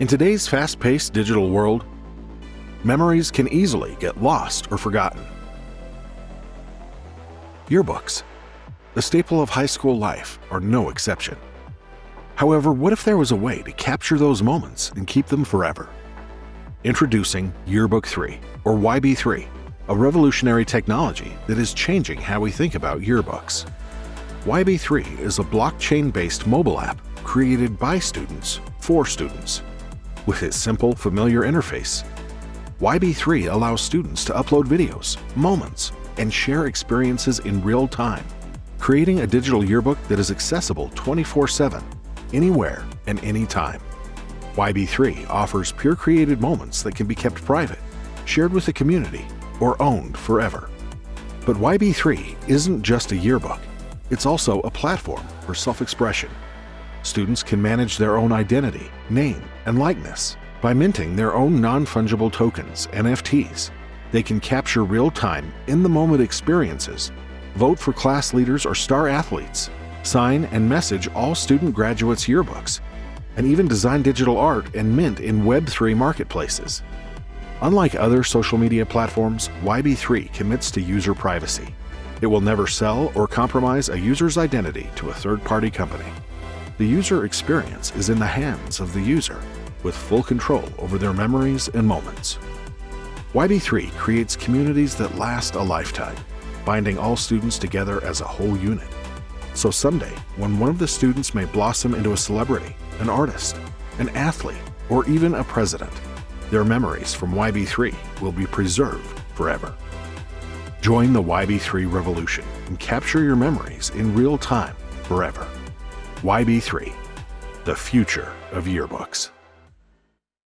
In today's fast-paced digital world, memories can easily get lost or forgotten. Yearbooks, the staple of high school life, are no exception. However, what if there was a way to capture those moments and keep them forever? Introducing Yearbook 3, or YB3, a revolutionary technology that is changing how we think about yearbooks. YB3 is a blockchain-based mobile app created by students for students. With its simple, familiar interface, YB3 allows students to upload videos, moments, and share experiences in real time, creating a digital yearbook that is accessible 24-7, anywhere and anytime. YB3 offers peer-created moments that can be kept private, shared with the community, or owned forever. But YB3 isn't just a yearbook, it's also a platform for self-expression. Students can manage their own identity, name, and likeness by minting their own non-fungible tokens, NFTs. They can capture real-time, in-the-moment experiences, vote for class leaders or star athletes, sign and message all student graduates' yearbooks, and even design digital art and mint in Web3 marketplaces. Unlike other social media platforms, YB3 commits to user privacy. It will never sell or compromise a user's identity to a third-party company. The user experience is in the hands of the user, with full control over their memories and moments. YB3 creates communities that last a lifetime, binding all students together as a whole unit. So someday, when one of the students may blossom into a celebrity, an artist, an athlete, or even a president, their memories from YB3 will be preserved forever. Join the YB3 revolution and capture your memories in real time forever. YB3, the future of yearbooks.